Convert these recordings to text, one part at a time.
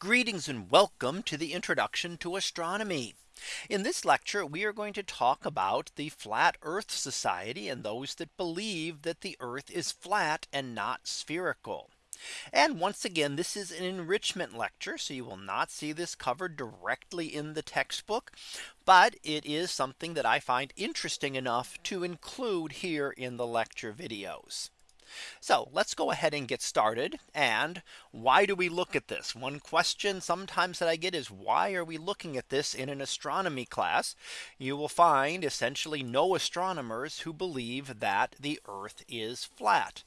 Greetings and welcome to the introduction to astronomy. In this lecture, we are going to talk about the Flat Earth Society and those that believe that the Earth is flat and not spherical. And once again, this is an enrichment lecture. So you will not see this covered directly in the textbook. But it is something that I find interesting enough to include here in the lecture videos. So let's go ahead and get started. And why do we look at this? One question sometimes that I get is why are we looking at this in an astronomy class? You will find essentially no astronomers who believe that the Earth is flat.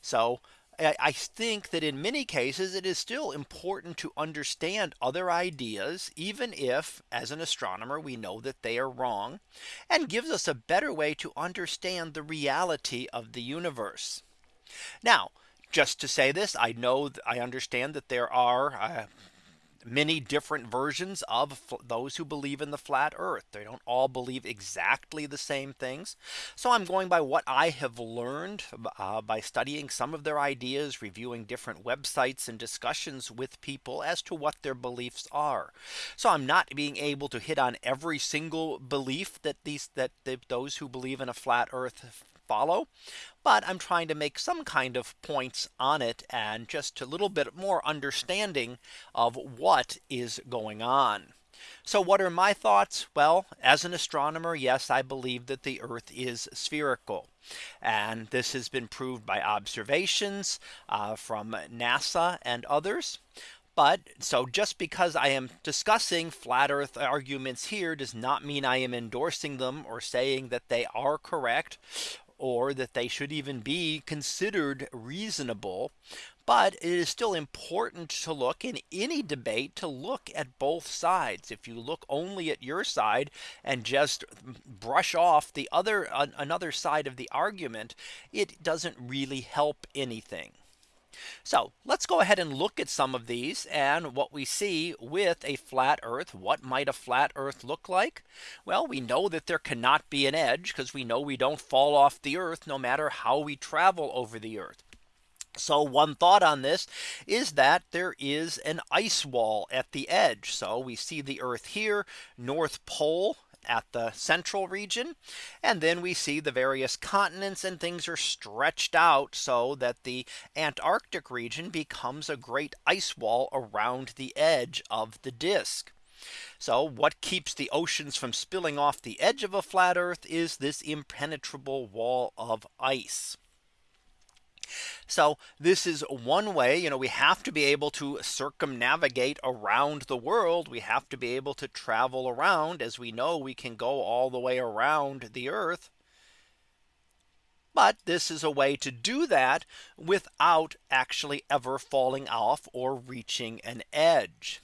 So I think that in many cases it is still important to understand other ideas, even if as an astronomer we know that they are wrong, and gives us a better way to understand the reality of the universe. Now, just to say this, I know I understand that there are uh, many different versions of those who believe in the flat earth. They don't all believe exactly the same things. So I'm going by what I have learned uh, by studying some of their ideas, reviewing different websites and discussions with people as to what their beliefs are. So I'm not being able to hit on every single belief that these that those who believe in a flat earth follow. But I'm trying to make some kind of points on it and just a little bit more understanding of what is going on. So what are my thoughts? Well, as an astronomer, yes, I believe that the Earth is spherical. And this has been proved by observations uh, from NASA and others. But so just because I am discussing flat earth arguments here does not mean I am endorsing them or saying that they are correct or that they should even be considered reasonable. But it is still important to look in any debate to look at both sides. If you look only at your side and just brush off the other another side of the argument, it doesn't really help anything. So let's go ahead and look at some of these and what we see with a flat earth. What might a flat earth look like? Well, we know that there cannot be an edge because we know we don't fall off the earth no matter how we travel over the earth. So one thought on this is that there is an ice wall at the edge. So we see the Earth here, North Pole at the central region. And then we see the various continents and things are stretched out so that the Antarctic region becomes a great ice wall around the edge of the disk. So what keeps the oceans from spilling off the edge of a flat Earth is this impenetrable wall of ice. So this is one way, you know, we have to be able to circumnavigate around the world. We have to be able to travel around as we know we can go all the way around the earth. But this is a way to do that without actually ever falling off or reaching an edge.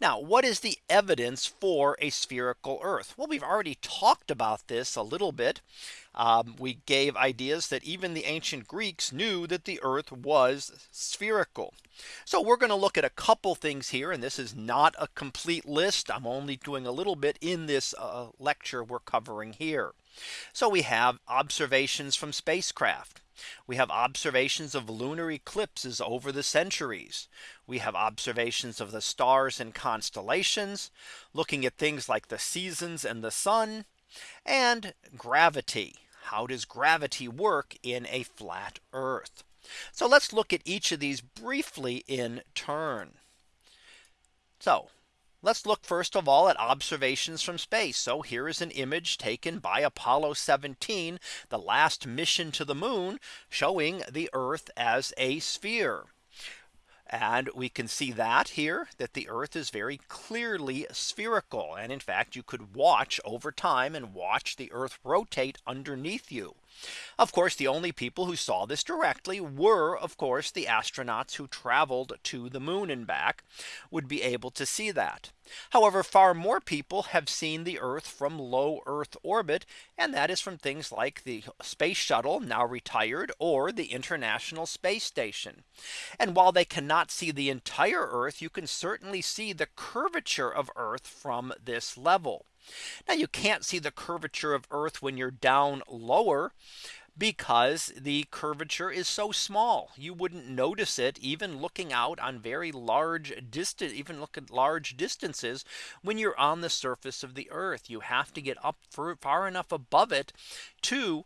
Now, what is the evidence for a spherical Earth? Well, we've already talked about this a little bit. Um, we gave ideas that even the ancient Greeks knew that the Earth was spherical. So we're going to look at a couple things here. And this is not a complete list. I'm only doing a little bit in this uh, lecture we're covering here. So we have observations from spacecraft. We have observations of lunar eclipses over the centuries. We have observations of the stars and constellations, looking at things like the seasons and the sun, and gravity. How does gravity work in a flat earth? So let's look at each of these briefly in turn. So Let's look first of all at observations from space. So here is an image taken by Apollo 17, the last mission to the moon, showing the Earth as a sphere. And we can see that here that the Earth is very clearly spherical. And in fact, you could watch over time and watch the Earth rotate underneath you. Of course, the only people who saw this directly were, of course, the astronauts who traveled to the moon and back would be able to see that. However, far more people have seen the Earth from low Earth orbit. And that is from things like the space shuttle now retired or the International Space Station. And while they cannot see the entire Earth, you can certainly see the curvature of Earth from this level. Now you can't see the curvature of Earth when you're down lower because the curvature is so small. You wouldn't notice it even looking out on very large distance, even look at large distances when you're on the surface of the earth. You have to get up far enough above it to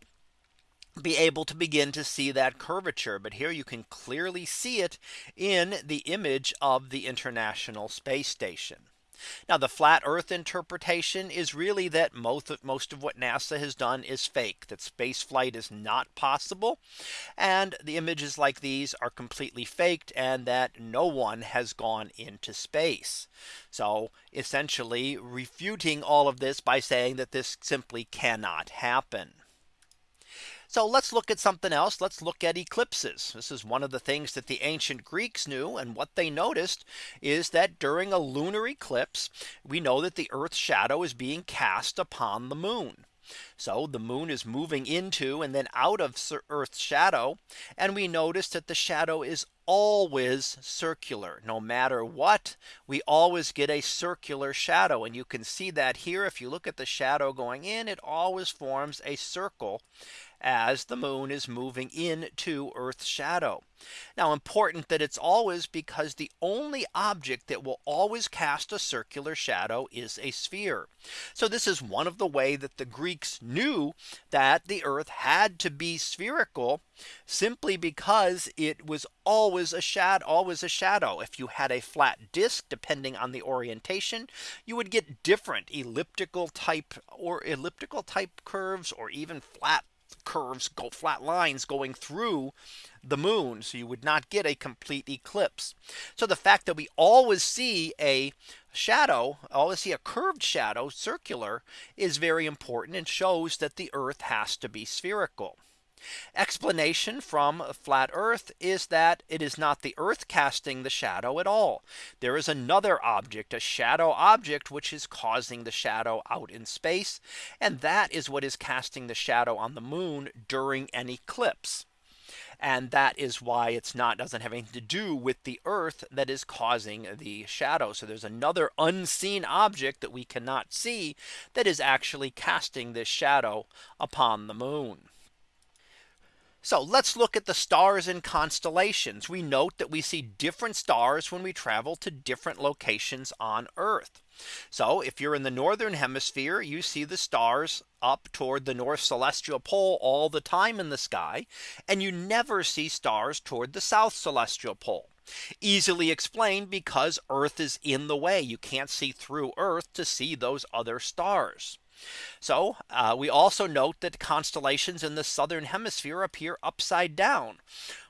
be able to begin to see that curvature. But here you can clearly see it in the image of the International Space Station. Now the flat earth interpretation is really that most of, most of what NASA has done is fake that space flight is not possible. And the images like these are completely faked and that no one has gone into space. So essentially refuting all of this by saying that this simply cannot happen. So let's look at something else. Let's look at eclipses. This is one of the things that the ancient Greeks knew. And what they noticed is that during a lunar eclipse, we know that the Earth's shadow is being cast upon the moon. So the moon is moving into and then out of Earth's shadow. And we notice that the shadow is always circular no matter what we always get a circular shadow and you can see that here if you look at the shadow going in it always forms a circle as the moon is moving into Earth's shadow. Now important that it's always because the only object that will always cast a circular shadow is a sphere. So this is one of the way that the Greeks knew that the Earth had to be spherical simply because it was always a shadow always a shadow if you had a flat disk depending on the orientation you would get different elliptical type or elliptical type curves or even flat curves go flat lines going through the moon. So you would not get a complete eclipse. So the fact that we always see a shadow always see a curved shadow circular is very important and shows that the Earth has to be spherical. Explanation from flat earth is that it is not the earth casting the shadow at all. There is another object, a shadow object, which is causing the shadow out in space. And that is what is casting the shadow on the moon during an eclipse. And that is why it's not doesn't have anything to do with the earth that is causing the shadow. So there's another unseen object that we cannot see that is actually casting this shadow upon the moon. So let's look at the stars and constellations. We note that we see different stars when we travel to different locations on Earth. So if you're in the northern hemisphere, you see the stars up toward the north celestial pole all the time in the sky. And you never see stars toward the south celestial pole. Easily explained because Earth is in the way. You can't see through Earth to see those other stars. So uh, we also note that constellations in the southern hemisphere appear upside down.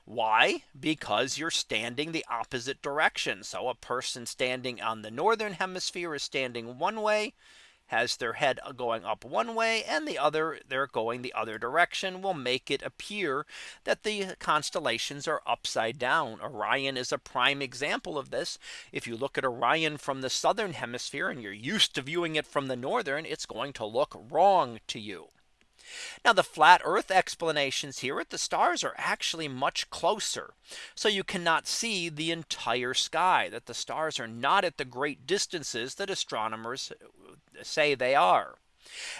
Why? Because you're standing the opposite direction. So a person standing on the northern hemisphere is standing one way has their head uh, going up one way and the other they're going the other direction will make it appear that the constellations are upside down. Orion is a prime example of this. If you look at Orion from the southern hemisphere and you're used to viewing it from the northern, it's going to look wrong to you. Now the flat earth explanations here at the stars are actually much closer. So you cannot see the entire sky that the stars are not at the great distances that astronomers say they are.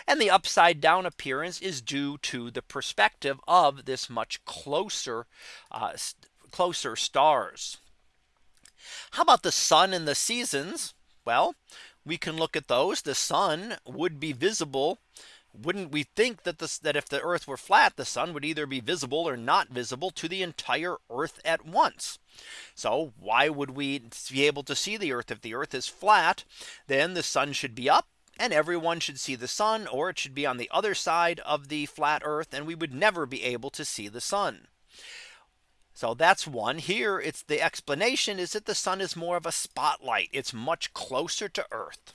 And the upside down appearance is due to the perspective of this much closer uh, closer stars. How about the sun and the seasons? Well, we can look at those. The sun would be visible wouldn't we think that this that if the earth were flat the sun would either be visible or not visible to the entire earth at once so why would we be able to see the earth if the earth is flat then the sun should be up and everyone should see the sun or it should be on the other side of the flat earth and we would never be able to see the sun. So that's one here. It's the explanation is that the sun is more of a spotlight. It's much closer to Earth.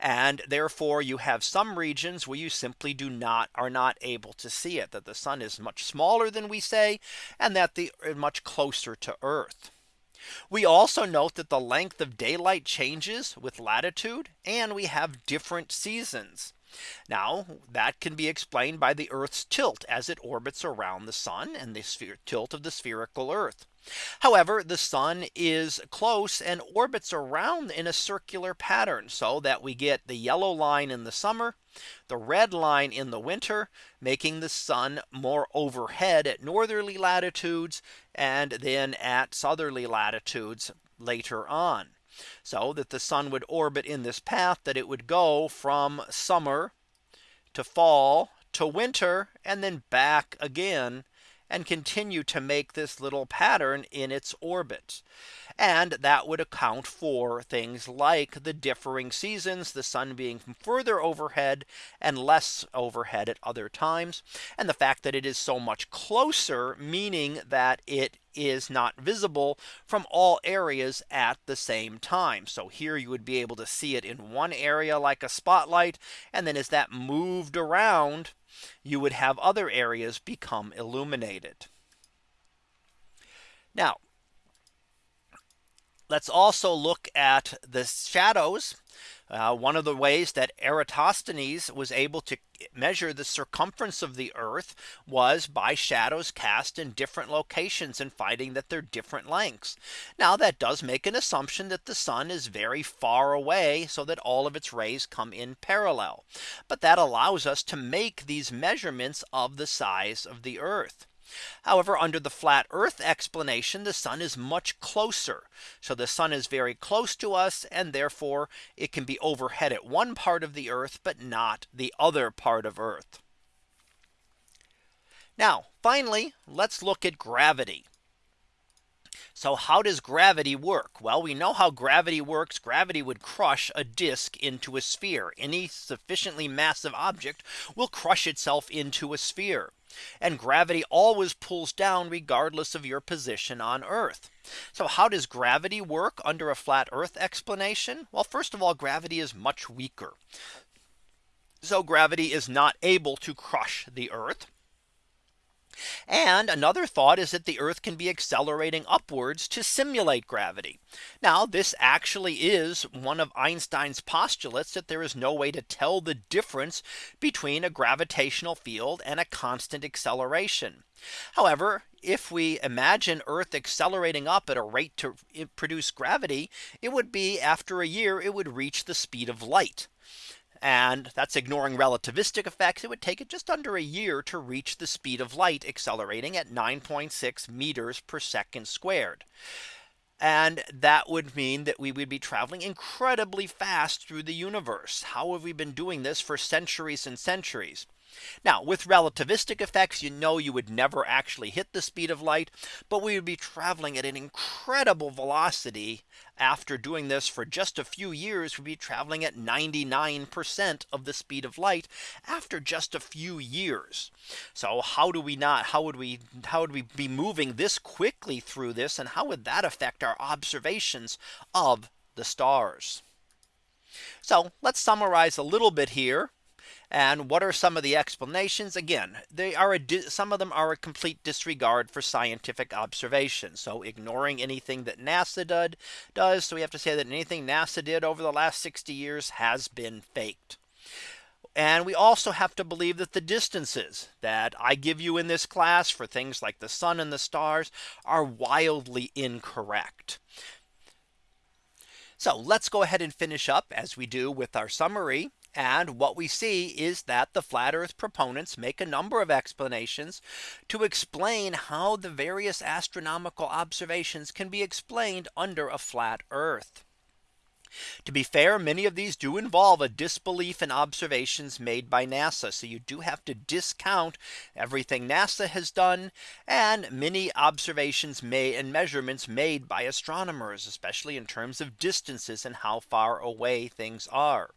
And therefore you have some regions where you simply do not are not able to see it that the sun is much smaller than we say and that the uh, much closer to Earth. We also note that the length of daylight changes with latitude and we have different seasons. Now that can be explained by the Earth's tilt as it orbits around the sun and the sphere tilt of the spherical Earth. However, the sun is close and orbits around in a circular pattern so that we get the yellow line in the summer, the red line in the winter, making the sun more overhead at northerly latitudes and then at southerly latitudes later on. So that the sun would orbit in this path that it would go from summer to fall to winter and then back again and continue to make this little pattern in its orbit. And that would account for things like the differing seasons, the sun being further overhead and less overhead at other times. And the fact that it is so much closer, meaning that it is not visible from all areas at the same time. So here you would be able to see it in one area like a spotlight. And then as that moved around, you would have other areas become illuminated. Now, let's also look at the shadows. Uh, one of the ways that Eratosthenes was able to measure the circumference of the Earth was by shadows cast in different locations and finding that they're different lengths. Now that does make an assumption that the sun is very far away so that all of its rays come in parallel. But that allows us to make these measurements of the size of the Earth. However, under the flat earth explanation, the sun is much closer. So the sun is very close to us and therefore it can be overhead at one part of the earth, but not the other part of earth. Now, finally, let's look at gravity. So how does gravity work? Well, we know how gravity works. Gravity would crush a disk into a sphere. Any sufficiently massive object will crush itself into a sphere. And gravity always pulls down regardless of your position on Earth. So how does gravity work under a flat Earth explanation? Well, first of all, gravity is much weaker. So gravity is not able to crush the Earth. And another thought is that the Earth can be accelerating upwards to simulate gravity. Now this actually is one of Einstein's postulates that there is no way to tell the difference between a gravitational field and a constant acceleration. However, if we imagine Earth accelerating up at a rate to produce gravity, it would be after a year it would reach the speed of light. And that's ignoring relativistic effects. It would take it just under a year to reach the speed of light accelerating at 9.6 meters per second squared. And that would mean that we would be traveling incredibly fast through the universe. How have we been doing this for centuries and centuries? Now with relativistic effects, you know, you would never actually hit the speed of light, but we would be traveling at an incredible velocity. After doing this for just a few years, we'd be traveling at 99% of the speed of light after just a few years. So how do we not how would we how would we be moving this quickly through this and how would that affect our observations of the stars? So let's summarize a little bit here. And what are some of the explanations? Again, they are some of them are a complete disregard for scientific observation. So ignoring anything that NASA did does. So we have to say that anything NASA did over the last 60 years has been faked. And we also have to believe that the distances that I give you in this class for things like the sun and the stars are wildly incorrect. So let's go ahead and finish up as we do with our summary. And what we see is that the flat earth proponents make a number of explanations to explain how the various astronomical observations can be explained under a flat earth. To be fair, many of these do involve a disbelief in observations made by NASA. So you do have to discount everything NASA has done and many observations made and measurements made by astronomers, especially in terms of distances and how far away things are.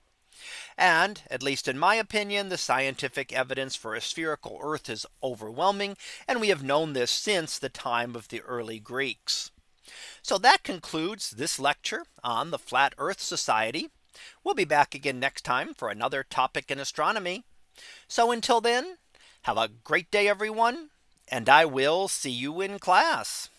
And at least in my opinion, the scientific evidence for a spherical Earth is overwhelming. And we have known this since the time of the early Greeks. So that concludes this lecture on the Flat Earth Society. We'll be back again next time for another topic in astronomy. So until then, have a great day, everyone. And I will see you in class.